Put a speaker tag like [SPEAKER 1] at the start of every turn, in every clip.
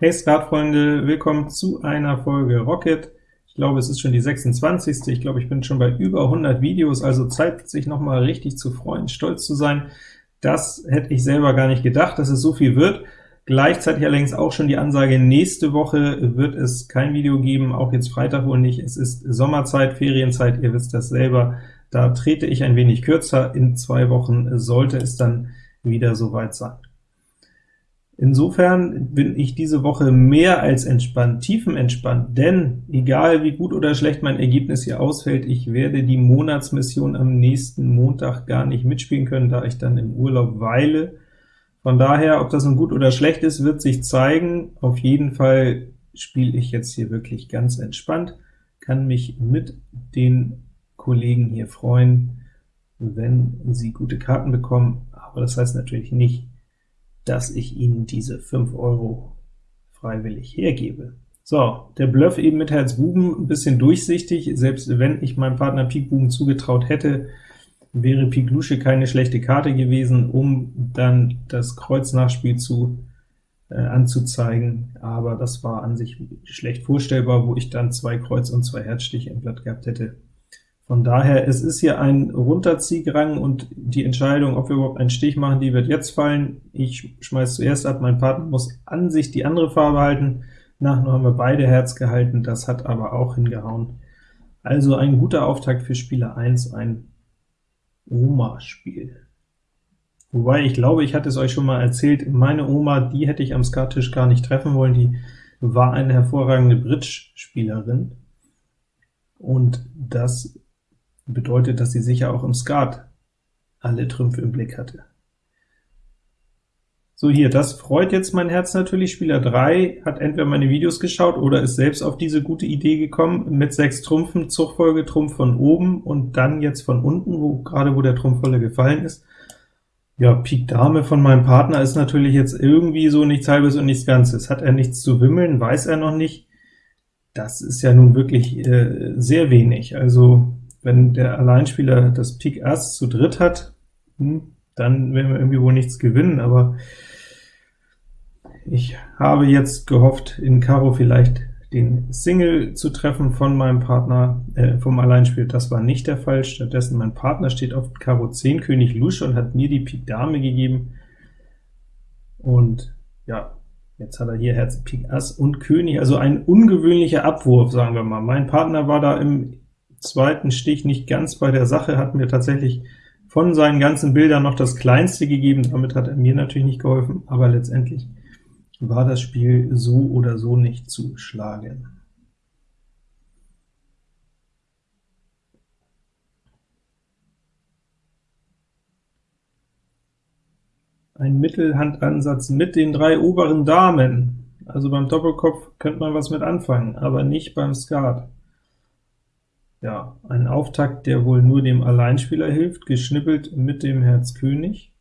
[SPEAKER 1] Hey Skatfreunde, willkommen zu einer Folge Rocket. Ich glaube, es ist schon die 26. Ich glaube, ich bin schon bei über 100 Videos, also Zeit, sich noch mal richtig zu freuen, stolz zu sein. Das hätte ich selber gar nicht gedacht, dass es so viel wird. Gleichzeitig allerdings auch schon die Ansage, nächste Woche wird es kein Video geben, auch jetzt Freitag wohl nicht. Es ist Sommerzeit, Ferienzeit, ihr wisst das selber. Da trete ich ein wenig kürzer. In zwei Wochen sollte es dann wieder soweit sein. Insofern bin ich diese Woche mehr als entspannt, tiefenentspannt, denn egal wie gut oder schlecht mein Ergebnis hier ausfällt, ich werde die Monatsmission am nächsten Montag gar nicht mitspielen können, da ich dann im Urlaub weile. Von daher, ob das nun gut oder schlecht ist, wird sich zeigen. Auf jeden Fall spiele ich jetzt hier wirklich ganz entspannt, kann mich mit den Kollegen hier freuen, wenn sie gute Karten bekommen, aber das heißt natürlich nicht, dass ich Ihnen diese 5 Euro freiwillig hergebe. So, der Bluff eben mit Herz Buben, ein bisschen durchsichtig, selbst wenn ich meinem Partner Pik Buben zugetraut hätte, wäre Pik Lusche keine schlechte Karte gewesen, um dann das Kreuznachspiel zu äh, anzuzeigen, aber das war an sich schlecht vorstellbar, wo ich dann zwei Kreuz und zwei Herzstiche im Blatt gehabt hätte. Von daher, es ist hier ein Runterziegrang, und die Entscheidung, ob wir überhaupt einen Stich machen, die wird jetzt fallen. Ich schmeiß zuerst ab, mein Partner muss an sich die andere Farbe halten. Nachher haben wir beide Herz gehalten, das hat aber auch hingehauen. Also ein guter Auftakt für Spieler 1, ein Oma-Spiel. Wobei, ich glaube, ich hatte es euch schon mal erzählt, meine Oma, die hätte ich am Skattisch gar nicht treffen wollen, die war eine hervorragende Bridge-Spielerin, und das bedeutet, dass sie sicher auch im Skat alle Trümpfe im Blick hatte. So, hier, das freut jetzt mein Herz natürlich. Spieler 3 hat entweder meine Videos geschaut oder ist selbst auf diese gute Idee gekommen, mit 6 Trumpfen, Zugfolge, Trumpf von oben und dann jetzt von unten, wo gerade wo der Trumpf volle gefallen ist. Ja, Pik Dame von meinem Partner ist natürlich jetzt irgendwie so nichts Halbes und nichts Ganzes. Hat er nichts zu wimmeln, weiß er noch nicht. Das ist ja nun wirklich äh, sehr wenig. Also wenn der Alleinspieler das Pik Ass zu dritt hat, hm, dann werden wir irgendwie wohl nichts gewinnen, aber ich habe jetzt gehofft, in Karo vielleicht den Single zu treffen von meinem Partner, äh, vom Alleinspiel. Das war nicht der Fall, stattdessen mein Partner steht auf Karo 10, König Lusche und hat mir die Pik Dame gegeben, und ja, jetzt hat er hier Herz, Pik Ass und König, also ein ungewöhnlicher Abwurf, sagen wir mal. Mein Partner war da im zweiten Stich nicht ganz bei der Sache, hat mir tatsächlich von seinen ganzen Bildern noch das kleinste gegeben, damit hat er mir natürlich nicht geholfen, aber letztendlich war das Spiel so oder so nicht zu schlagen. Ein Mittelhandansatz mit den drei oberen Damen. Also beim Doppelkopf könnte man was mit anfangen, aber nicht beim Skat. Ja, ein Auftakt, der wohl nur dem Alleinspieler hilft, geschnippelt mit dem Herz König.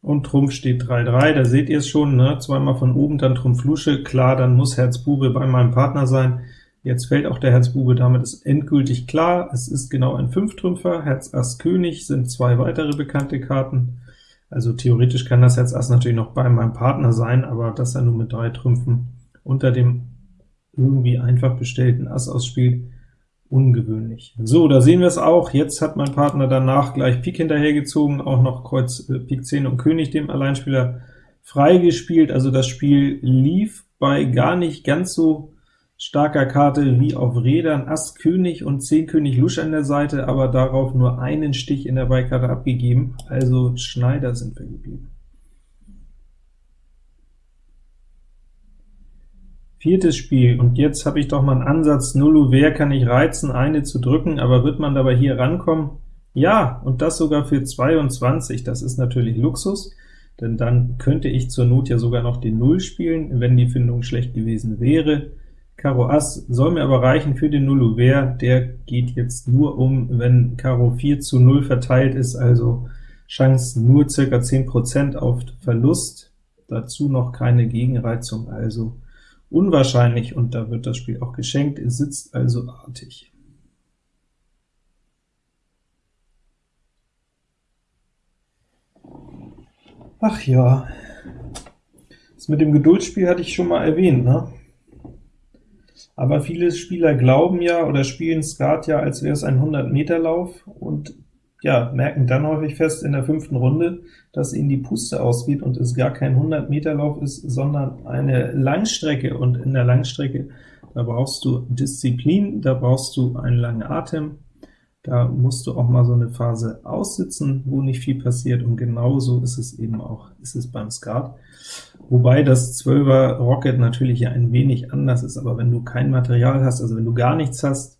[SPEAKER 1] Und Trumpf steht 3-3, da seht ihr es schon, ne? zweimal von oben, dann Trumpf Lusche, klar, dann muss Herz Bube bei meinem Partner sein. Jetzt fällt auch der Herz Bube, damit ist endgültig klar, es ist genau ein Fünftrümpfer, Herz Ass König sind zwei weitere bekannte Karten. Also theoretisch kann das Herz Ass natürlich noch bei meinem Partner sein, aber dass er nur mit drei Trümpfen unter dem irgendwie einfach bestellten Ass ausspielt, ungewöhnlich. So, da sehen wir es auch. Jetzt hat mein Partner danach gleich Pik hinterhergezogen, auch noch Kreuz äh, Pik 10 und König dem Alleinspieler freigespielt. Also das Spiel lief bei gar nicht ganz so starker Karte wie auf Rädern, Ass König und 10 König Lusch an der Seite, aber darauf nur einen Stich in der Beikarte abgegeben, also Schneider sind wir geblieben. Viertes Spiel, und jetzt habe ich doch mal einen Ansatz, Nullo, wer kann ich reizen, eine zu drücken, aber wird man dabei hier rankommen? Ja, und das sogar für 22, das ist natürlich Luxus, denn dann könnte ich zur Not ja sogar noch den Null spielen, wenn die Findung schlecht gewesen wäre. Karo Ass soll mir aber reichen für den Nullo Wer, der geht jetzt nur um, wenn Karo 4 zu 0 verteilt ist, also Chance nur ca. 10% auf Verlust, dazu noch keine Gegenreizung, also unwahrscheinlich, und da wird das Spiel auch geschenkt, es sitzt also artig. Ach ja. Das mit dem Geduldsspiel hatte ich schon mal erwähnt, ne? Aber viele Spieler glauben ja oder spielen Skat ja, als wäre es ein 100-Meter-Lauf und ja, merken dann häufig fest in der fünften Runde, dass ihnen die Puste ausgeht und es gar kein 100-Meter-Lauf ist, sondern eine Langstrecke. Und in der Langstrecke, da brauchst du Disziplin, da brauchst du einen langen Atem, da musst du auch mal so eine Phase aussitzen, wo nicht viel passiert, und genauso ist es eben auch ist es beim Skat. Wobei das 12er Rocket natürlich ja ein wenig anders ist, aber wenn du kein Material hast, also wenn du gar nichts hast,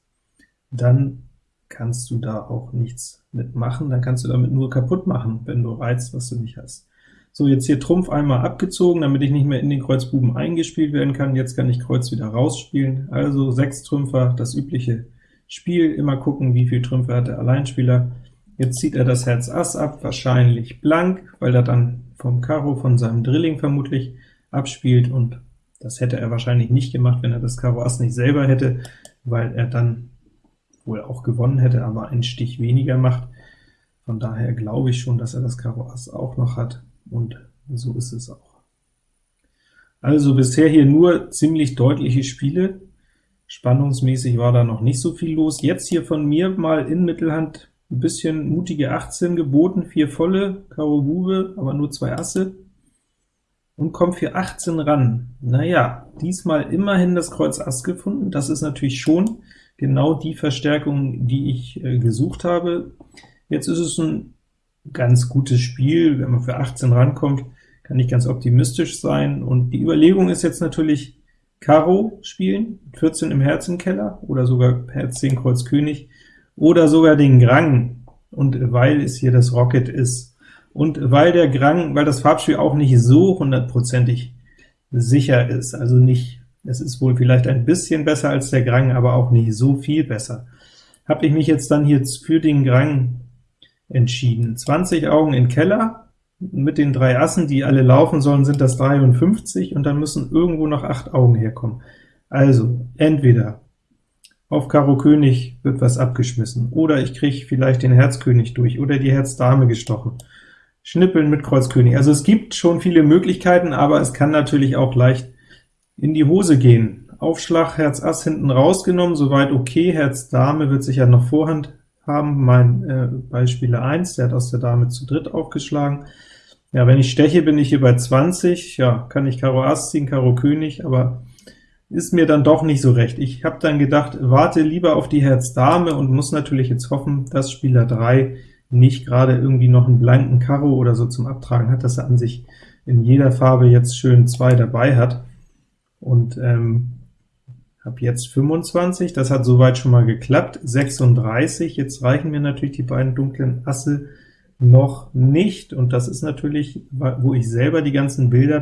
[SPEAKER 1] dann kannst du da auch nichts mitmachen, dann kannst du damit nur kaputt machen, wenn du reizt, was du nicht hast. So, jetzt hier Trumpf einmal abgezogen, damit ich nicht mehr in den Kreuzbuben eingespielt werden kann. Jetzt kann ich Kreuz wieder rausspielen. Also sechs Trümpfer, das übliche Spiel, immer gucken, wie viel Trümpfe hat der Alleinspieler. Jetzt zieht er das Herz Ass ab, wahrscheinlich blank, weil er dann vom Karo, von seinem Drilling vermutlich abspielt, und das hätte er wahrscheinlich nicht gemacht, wenn er das Karo Ass nicht selber hätte, weil er dann wohl auch gewonnen hätte, aber einen Stich weniger macht. Von daher glaube ich schon, dass er das Karo Ass auch noch hat, und so ist es auch. Also bisher hier nur ziemlich deutliche Spiele, Spannungsmäßig war da noch nicht so viel los. Jetzt hier von mir mal in Mittelhand ein bisschen mutige 18 geboten, vier volle, Karo Bube, aber nur zwei Asse, und kommt für 18 ran. Naja, diesmal immerhin das Kreuz Ass gefunden, das ist natürlich schon genau die Verstärkung, die ich äh, gesucht habe. Jetzt ist es ein ganz gutes Spiel, wenn man für 18 rankommt, kann ich ganz optimistisch sein, und die Überlegung ist jetzt natürlich, Karo spielen, 14 im Herzenkeller, oder sogar Herz 10 Kreuz König, oder sogar den Grang, und weil es hier das Rocket ist, und weil der Grang, weil das Farbspiel auch nicht so hundertprozentig sicher ist, also nicht, es ist wohl vielleicht ein bisschen besser als der Grang, aber auch nicht so viel besser, habe ich mich jetzt dann hier für den Grang entschieden. 20 Augen in Keller, mit den drei Assen, die alle laufen sollen, sind das 53, und dann müssen irgendwo noch 8 Augen herkommen. Also, entweder auf Karo König wird was abgeschmissen, oder ich kriege vielleicht den Herz König durch, oder die Herz Dame gestochen. Schnippeln mit Kreuz König. Also es gibt schon viele Möglichkeiten, aber es kann natürlich auch leicht in die Hose gehen. Aufschlag Herz Ass hinten rausgenommen, soweit okay, Herz Dame wird sicher noch Vorhand haben, mein äh, Beispiele 1, der hat aus der Dame zu dritt aufgeschlagen. Ja, wenn ich steche, bin ich hier bei 20, ja, kann ich Karo Ass ziehen, Karo König, aber ist mir dann doch nicht so recht. Ich habe dann gedacht, warte lieber auf die Herz Dame und muss natürlich jetzt hoffen, dass Spieler 3 nicht gerade irgendwie noch einen blanken Karo oder so zum Abtragen hat, dass er an sich in jeder Farbe jetzt schön zwei dabei hat. Und ähm, habe jetzt 25, das hat soweit schon mal geklappt, 36, jetzt reichen mir natürlich die beiden dunklen Asse noch nicht, und das ist natürlich, wo ich selber die ganzen Bilder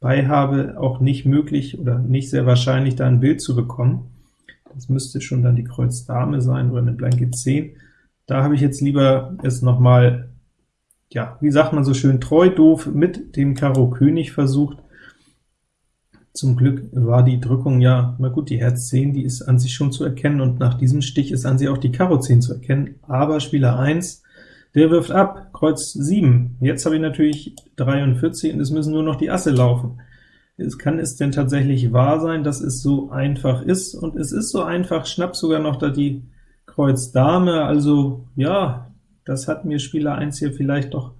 [SPEAKER 1] dabei habe, auch nicht möglich oder nicht sehr wahrscheinlich, da ein Bild zu bekommen. Das müsste schon dann die Kreuz Dame sein oder eine blanke 10. Da habe ich jetzt lieber es noch mal, ja, wie sagt man so schön, treu doof mit dem Karo König versucht. Zum Glück war die Drückung ja, na gut, die Herz 10, die ist an sich schon zu erkennen, und nach diesem Stich ist an sich auch die Karo 10 zu erkennen, aber Spieler 1 der wirft ab, Kreuz 7. Jetzt habe ich natürlich 43, und es müssen nur noch die Asse laufen. Es kann es denn tatsächlich wahr sein, dass es so einfach ist? Und es ist so einfach, schnapp sogar noch da die Kreuz Dame, also ja, das hat mir Spieler 1 hier vielleicht doch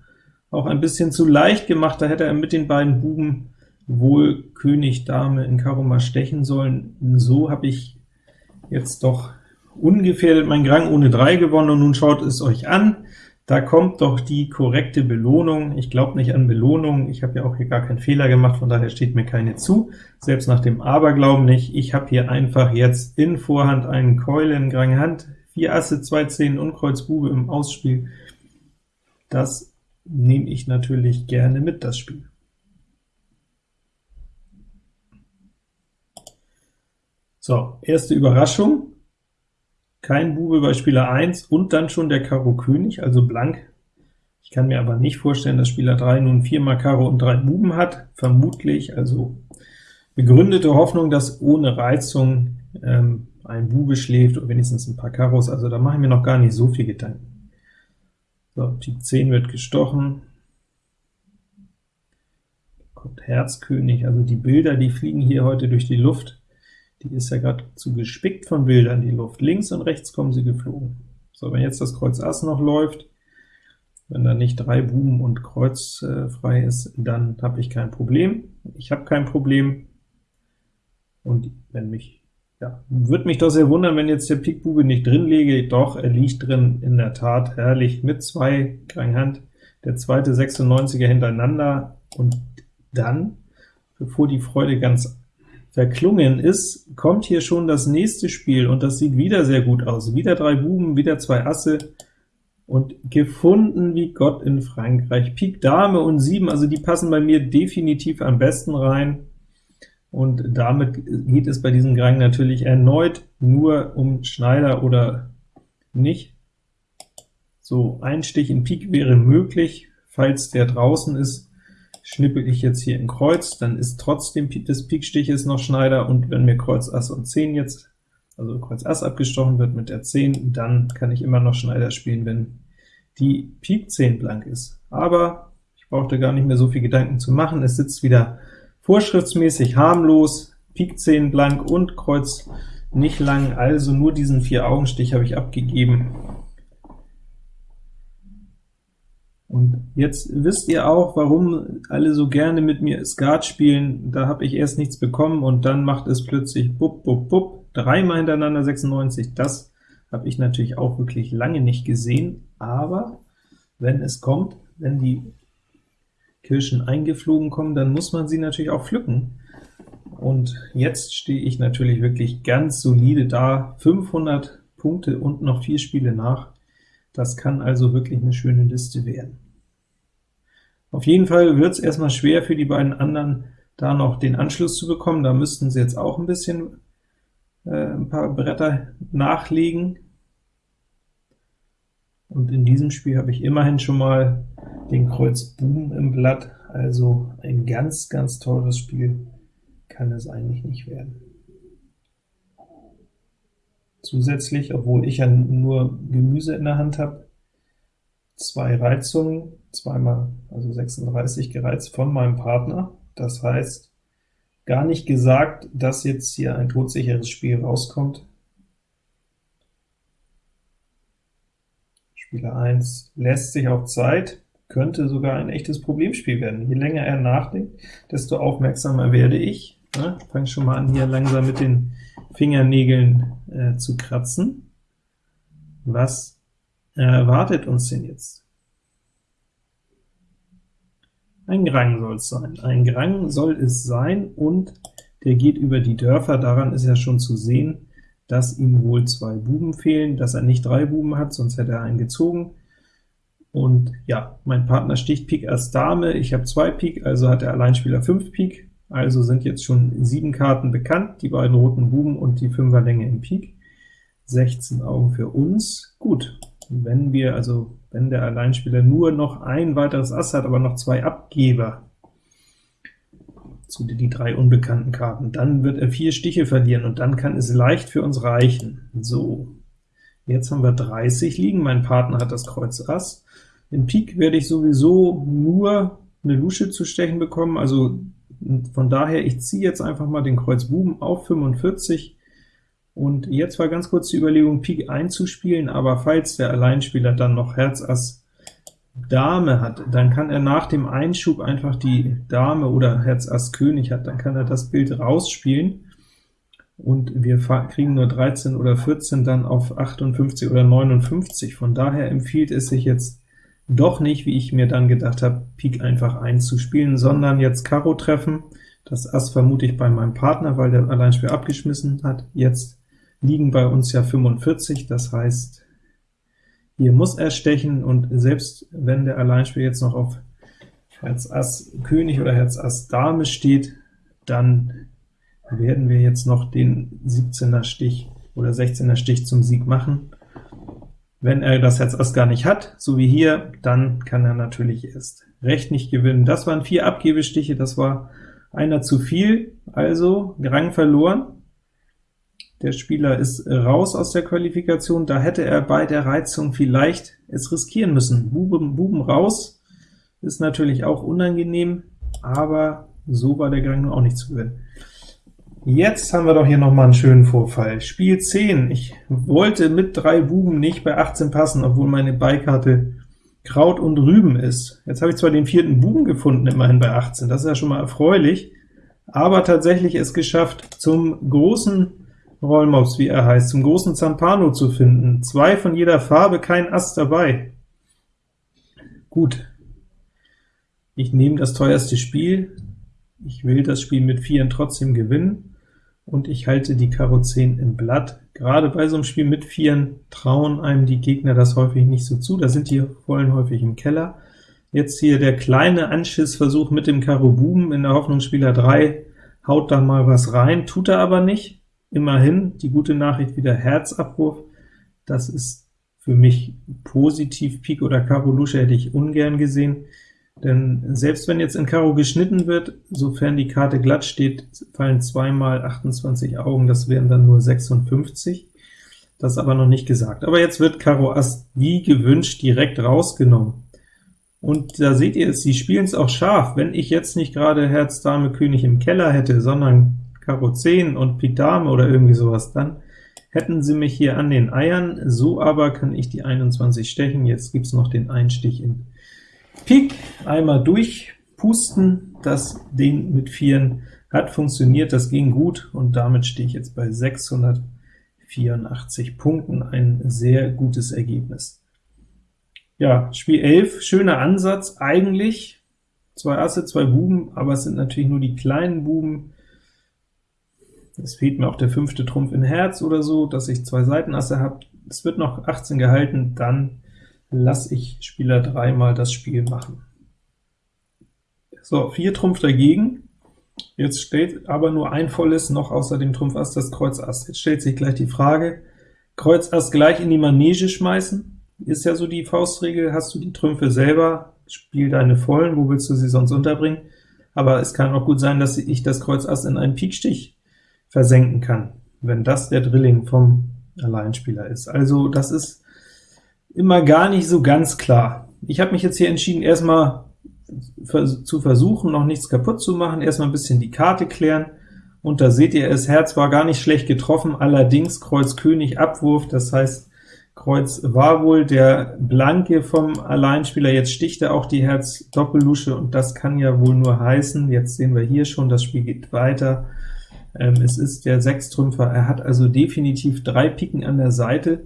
[SPEAKER 1] auch ein bisschen zu leicht gemacht, da hätte er mit den beiden Buben wohl König Dame in Karo mal stechen sollen. So habe ich jetzt doch ungefährdet mein Grang ohne 3 gewonnen, und nun schaut es euch an. Da kommt doch die korrekte Belohnung. Ich glaube nicht an Belohnung, ich habe ja auch hier gar keinen Fehler gemacht, von daher steht mir keine zu, selbst nach dem Aberglauben nicht. Ich habe hier einfach jetzt in Vorhand einen Keulen, Grang Hand, 4 Asse, 2 Zehen und Kreuz Bube im Ausspiel. Das nehme ich natürlich gerne mit, das Spiel. So, erste Überraschung. Kein Bube bei Spieler 1 und dann schon der Karo König, also blank. Ich kann mir aber nicht vorstellen, dass Spieler 3 nun viermal Karo und drei Buben hat, vermutlich, also begründete Hoffnung, dass ohne Reizung ähm, ein Bube schläft oder wenigstens ein paar Karos, also da mache ich mir noch gar nicht so viel Gedanken. So, die 10 wird gestochen, kommt Herz König, also die Bilder, die fliegen hier heute durch die Luft. Die ist ja gerade zu gespickt von Bildern, die Luft. Links und rechts kommen sie geflogen. So, wenn jetzt das Kreuz Ass noch läuft, wenn da nicht drei Buben und Kreuz äh, frei ist, dann habe ich kein Problem. Ich habe kein Problem, und wenn mich, ja, würde mich doch sehr wundern, wenn jetzt der Pik Bube nicht drin liege. Doch, er liegt drin, in der Tat, herrlich, mit zwei Krang Hand, der zweite 96er hintereinander, und dann, bevor die Freude ganz verklungen ist, kommt hier schon das nächste Spiel, und das sieht wieder sehr gut aus. Wieder drei Buben, wieder zwei Asse, und gefunden wie Gott in Frankreich. Pik Dame und 7, also die passen bei mir definitiv am besten rein, und damit geht es bei diesem Grang natürlich erneut nur um Schneider oder nicht. So, ein Stich in Pik wäre möglich, falls der draußen ist, schnippel ich jetzt hier in Kreuz, dann ist trotzdem des Pikstiches noch Schneider, und wenn mir Kreuz Ass und 10 jetzt, also Kreuz Ass abgestochen wird mit der 10, dann kann ich immer noch Schneider spielen, wenn die Pik 10 blank ist. Aber ich brauchte gar nicht mehr so viel Gedanken zu machen, es sitzt wieder vorschriftsmäßig harmlos, Pik 10 blank und Kreuz nicht lang, also nur diesen Vier-Augenstich habe ich abgegeben. Und jetzt wisst ihr auch, warum alle so gerne mit mir Skat spielen. Da habe ich erst nichts bekommen, und dann macht es plötzlich bupp, bupp, bupp, dreimal hintereinander 96. Das habe ich natürlich auch wirklich lange nicht gesehen, aber wenn es kommt, wenn die Kirschen eingeflogen kommen, dann muss man sie natürlich auch pflücken. Und jetzt stehe ich natürlich wirklich ganz solide da, 500 Punkte und noch vier Spiele nach. Das kann also wirklich eine schöne Liste werden. Auf jeden Fall wird es erstmal schwer für die beiden anderen, da noch den Anschluss zu bekommen. Da müssten sie jetzt auch ein bisschen äh, ein paar Bretter nachlegen. Und in diesem Spiel habe ich immerhin schon mal den Kreuz Buben im Blatt, also ein ganz, ganz teures Spiel kann es eigentlich nicht werden. Zusätzlich, obwohl ich ja nur Gemüse in der Hand habe, zwei Reizungen, zweimal, also 36 gereizt von meinem Partner. Das heißt, gar nicht gesagt, dass jetzt hier ein todsicheres Spiel rauskommt. Spieler 1 lässt sich auch Zeit, könnte sogar ein echtes Problemspiel werden. Je länger er nachdenkt, desto aufmerksamer werde ich. Ja, fange schon mal an, hier langsam mit den Fingernägeln äh, zu kratzen. Was erwartet uns denn jetzt? Ein Grang soll es sein. Ein Grang soll es sein, und der geht über die Dörfer. Daran ist ja schon zu sehen, dass ihm wohl zwei Buben fehlen, dass er nicht drei Buben hat, sonst hätte er einen gezogen. Und ja, mein Partner sticht Pik Ass Dame, ich habe zwei Pik, also hat der Alleinspieler 5 Pik, also sind jetzt schon sieben Karten bekannt, die beiden roten Buben und die Fünferlänge im Pik. 16 Augen für uns. Gut, wenn wir, also wenn der Alleinspieler nur noch ein weiteres Ass hat, aber noch zwei Abgeber, zu die drei unbekannten Karten, dann wird er vier Stiche verlieren, und dann kann es leicht für uns reichen. So, jetzt haben wir 30 liegen, mein Partner hat das Kreuz Ass, in Pik werde ich sowieso nur eine Lusche zu stechen bekommen, also von daher, ich ziehe jetzt einfach mal den Kreuz Buben auf 45, und jetzt war ganz kurz die Überlegung, Pik einzuspielen, aber falls der Alleinspieler dann noch Herz Ass Dame hat, dann kann er nach dem Einschub einfach die Dame oder Herz Ass König hat, dann kann er das Bild rausspielen, und wir kriegen nur 13 oder 14 dann auf 58 oder 59. Von daher empfiehlt es sich jetzt doch nicht, wie ich mir dann gedacht habe, Pik einfach einzuspielen, sondern jetzt Karo treffen. Das Ass vermute ich bei meinem Partner, weil der Alleinspiel abgeschmissen hat. Jetzt liegen bei uns ja 45, das heißt, hier muss er stechen, und selbst wenn der Alleinspiel jetzt noch auf Herz Ass König oder Herz Ass Dame steht, dann werden wir jetzt noch den 17er Stich oder 16er Stich zum Sieg machen. Wenn er das Herz Ass gar nicht hat, so wie hier, dann kann er natürlich erst recht nicht gewinnen. Das waren vier Abgebestiche, das war einer zu viel, also Rang verloren. Der Spieler ist raus aus der Qualifikation, da hätte er bei der Reizung vielleicht es riskieren müssen. Buben, Buben raus ist natürlich auch unangenehm, aber so war der Gang auch nicht zu gewinnen. Jetzt haben wir doch hier noch mal einen schönen Vorfall. Spiel 10. Ich wollte mit drei Buben nicht bei 18 passen, obwohl meine Beikarte Kraut und Rüben ist. Jetzt habe ich zwar den vierten Buben gefunden, immerhin bei 18, das ist ja schon mal erfreulich, aber tatsächlich es geschafft, zum großen Rollmops, wie er heißt, zum großen Zampano zu finden. Zwei von jeder Farbe, kein Ass dabei. Gut, ich nehme das teuerste Spiel, ich will das Spiel mit Vieren trotzdem gewinnen, und ich halte die Karo 10 im Blatt. Gerade bei so einem Spiel mit Vieren trauen einem die Gegner das häufig nicht so zu, da sind die Vollen häufig im Keller. Jetzt hier der kleine Anschissversuch mit dem Karo Buben in der Hoffnung, Spieler 3 haut da mal was rein, tut er aber nicht. Immerhin, die gute Nachricht wieder Herzabruf, das ist für mich positiv. Pik oder Karo Lusche hätte ich ungern gesehen. Denn selbst wenn jetzt in Karo geschnitten wird, sofern die Karte glatt steht, fallen zweimal 28 Augen, das wären dann nur 56. Das ist aber noch nicht gesagt. Aber jetzt wird Karo Ass wie gewünscht direkt rausgenommen. Und da seht ihr, sie spielen es auch scharf. Wenn ich jetzt nicht gerade Herz Dame König im Keller hätte, sondern Karo 10 und Pik Dame oder irgendwie sowas, dann hätten sie mich hier an den Eiern. So aber kann ich die 21 stechen. Jetzt gibt's noch den Einstich in Pik einmal durchpusten, das Ding mit Vieren hat funktioniert, das ging gut, und damit stehe ich jetzt bei 684 Punkten, ein sehr gutes Ergebnis. Ja, Spiel 11, schöner Ansatz, eigentlich zwei Asse, zwei Buben, aber es sind natürlich nur die kleinen Buben. Es fehlt mir auch der fünfte Trumpf in Herz oder so, dass ich zwei Seitenasse habe. Es wird noch 18 gehalten, dann lasse ich Spieler 3 mal das Spiel machen. So, 4 Trumpf dagegen. Jetzt steht aber nur ein volles noch außer dem Trumpf Ass das Kreuz Ass. Jetzt stellt sich gleich die Frage, Kreuz Ass gleich in die Manege schmeißen? Ist ja so die Faustregel, hast du die Trümpfe selber, spiel deine Vollen, wo willst du sie sonst unterbringen? Aber es kann auch gut sein, dass ich das Kreuz Ass in einen Pikstich versenken kann, wenn das der Drilling vom Alleinspieler ist. Also das ist immer gar nicht so ganz klar. Ich habe mich jetzt hier entschieden, erstmal zu versuchen, noch nichts kaputt zu machen, erstmal ein bisschen die Karte klären, und da seht ihr, das Herz war gar nicht schlecht getroffen, allerdings Kreuz König Abwurf, das heißt, Kreuz war wohl der Blanke vom Alleinspieler, jetzt sticht er auch die Herz Doppellusche, und das kann ja wohl nur heißen, jetzt sehen wir hier schon, das Spiel geht weiter, ähm, es ist der Sechstrümpfer, er hat also definitiv drei Piken an der Seite,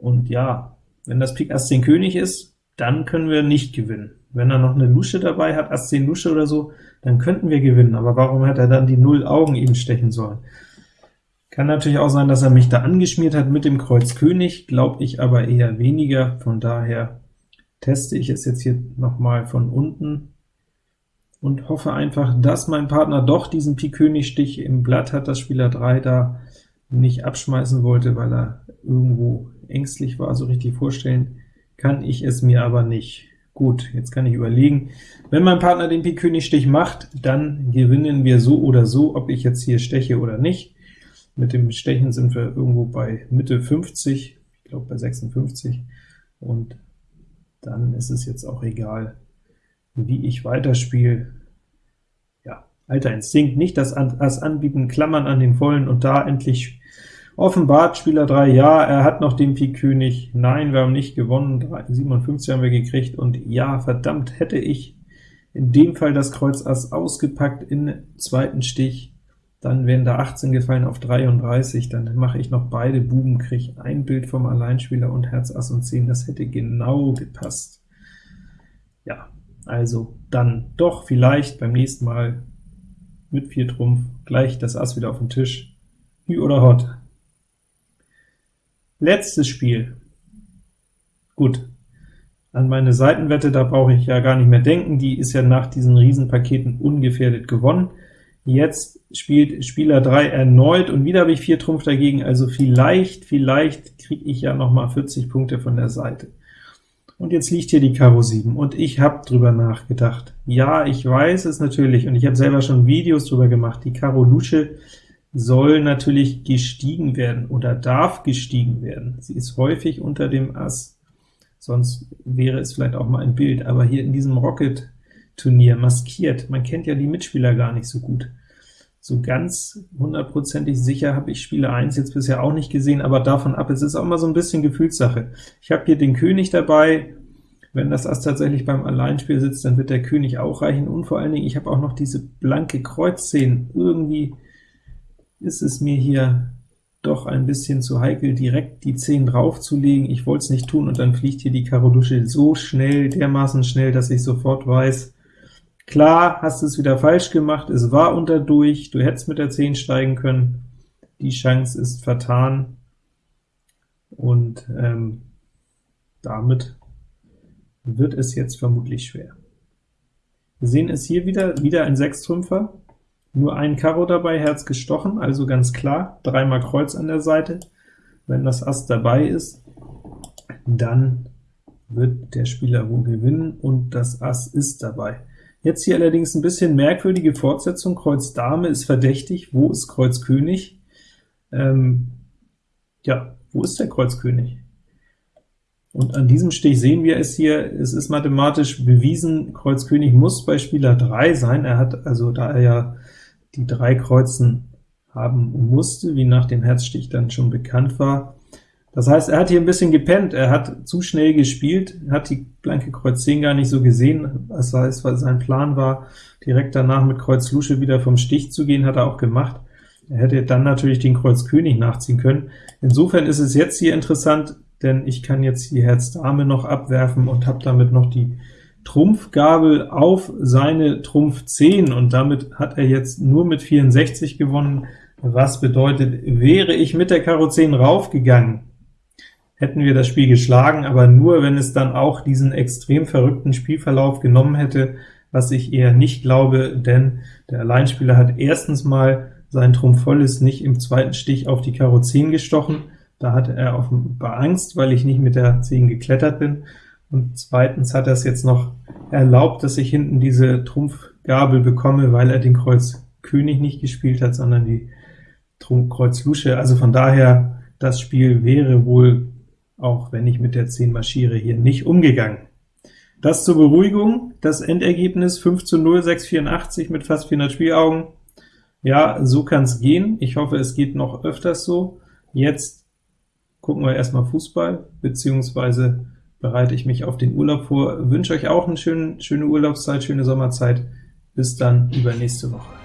[SPEAKER 1] und ja, wenn das Pik Ass 10 König ist, dann können wir nicht gewinnen. Wenn er noch eine Lusche dabei hat, Ass 10 Lusche oder so, dann könnten wir gewinnen, aber warum hat er dann die Null Augen eben stechen sollen? Kann natürlich auch sein, dass er mich da angeschmiert hat mit dem Kreuz König, glaube ich aber eher weniger, von daher teste ich es jetzt hier noch mal von unten und hoffe einfach, dass mein Partner doch diesen Pik König Stich im Blatt hat, dass Spieler 3 da nicht abschmeißen wollte, weil er irgendwo ängstlich war, so richtig vorstellen kann ich es mir aber nicht. Gut, jetzt kann ich überlegen, wenn mein Partner den Pik König Stich macht, dann gewinnen wir so oder so, ob ich jetzt hier steche oder nicht. Mit dem Stechen sind wir irgendwo bei Mitte 50, ich glaube bei 56, und dann ist es jetzt auch egal, wie ich weiterspiele. Ja, alter Instinkt, nicht das Ass anbieten, klammern an den Vollen und da endlich Offenbart Spieler 3, ja, er hat noch den Pik König, nein, wir haben nicht gewonnen, 57 haben wir gekriegt, und ja, verdammt, hätte ich in dem Fall das Kreuz Ass ausgepackt in zweiten Stich, dann wären da 18 gefallen auf 33, dann mache ich noch beide Buben, kriege ein Bild vom Alleinspieler und Herz Ass und 10, das hätte genau gepasst. Ja, also dann doch vielleicht beim nächsten Mal mit 4 Trumpf gleich das Ass wieder auf den Tisch. Hü oder Hot? Letztes Spiel. Gut, an meine Seitenwette, da brauche ich ja gar nicht mehr denken, die ist ja nach diesen Riesenpaketen ungefährdet gewonnen. Jetzt spielt Spieler 3 erneut, und wieder habe ich 4 Trumpf dagegen, also vielleicht, vielleicht kriege ich ja noch mal 40 Punkte von der Seite. Und jetzt liegt hier die Karo 7, und ich habe drüber nachgedacht. Ja, ich weiß es natürlich, und ich habe selber schon Videos drüber gemacht, die Karo Lusche soll natürlich gestiegen werden oder darf gestiegen werden. Sie ist häufig unter dem Ass, sonst wäre es vielleicht auch mal ein Bild, aber hier in diesem Rocket Turnier, maskiert. Man kennt ja die Mitspieler gar nicht so gut. So ganz hundertprozentig sicher habe ich Spieler 1 jetzt bisher auch nicht gesehen, aber davon ab, es ist auch mal so ein bisschen Gefühlssache. Ich habe hier den König dabei, wenn das Ass tatsächlich beim Alleinspiel sitzt, dann wird der König auch reichen, und vor allen Dingen, ich habe auch noch diese blanke Kreuz 10. Irgendwie ist es mir hier doch ein bisschen zu heikel, direkt die 10 draufzulegen. Ich wollte es nicht tun, und dann fliegt hier die Karo Lusche so schnell, dermaßen schnell, dass ich sofort weiß, Klar, hast es wieder falsch gemacht, es war unter durch, du hättest mit der 10 steigen können, die Chance ist vertan, und ähm, damit wird es jetzt vermutlich schwer. Wir sehen es hier wieder, wieder ein Sechstrümpfer, nur ein Karo dabei, Herz gestochen, also ganz klar, dreimal Kreuz an der Seite. Wenn das Ass dabei ist, dann wird der Spieler wohl gewinnen, und das Ass ist dabei. Jetzt hier allerdings ein bisschen merkwürdige Fortsetzung, Kreuz Dame ist verdächtig, wo ist Kreuz König? Ähm, ja, wo ist der Kreuz König? Und an diesem Stich sehen wir es hier, es ist mathematisch bewiesen, Kreuz König muss bei Spieler 3 sein, er hat also, da er ja die drei Kreuzen haben musste, wie nach dem Herzstich dann schon bekannt war, das heißt, er hat hier ein bisschen gepennt, er hat zu schnell gespielt, hat die blanke Kreuz 10 gar nicht so gesehen, das heißt, weil sein Plan war, direkt danach mit Kreuz Lusche wieder vom Stich zu gehen, hat er auch gemacht. Er hätte dann natürlich den Kreuz König nachziehen können. Insofern ist es jetzt hier interessant, denn ich kann jetzt die Herz Dame noch abwerfen und habe damit noch die Trumpfgabel auf seine Trumpf 10, und damit hat er jetzt nur mit 64 gewonnen, was bedeutet, wäre ich mit der Karo 10 raufgegangen, hätten wir das Spiel geschlagen, aber nur, wenn es dann auch diesen extrem verrückten Spielverlauf genommen hätte, was ich eher nicht glaube, denn der Alleinspieler hat erstens mal sein Trumpf volles nicht im zweiten Stich auf die Karo 10 gestochen, da hatte er offenbar Angst, weil ich nicht mit der 10 geklettert bin, und zweitens hat er es jetzt noch erlaubt, dass ich hinten diese Trumpfgabel bekomme, weil er den Kreuz König nicht gespielt hat, sondern die Trumpf Kreuz Lusche, also von daher, das Spiel wäre wohl auch wenn ich mit der 10 marschiere, hier nicht umgegangen. Das zur Beruhigung, das Endergebnis 5 zu 0, 684 mit fast 400 Spielaugen. Ja, so kann es gehen. Ich hoffe, es geht noch öfters so. Jetzt gucken wir erstmal Fußball, beziehungsweise bereite ich mich auf den Urlaub vor. Wünsche euch auch eine schöne, schöne Urlaubszeit, schöne Sommerzeit. Bis dann, übernächste Woche.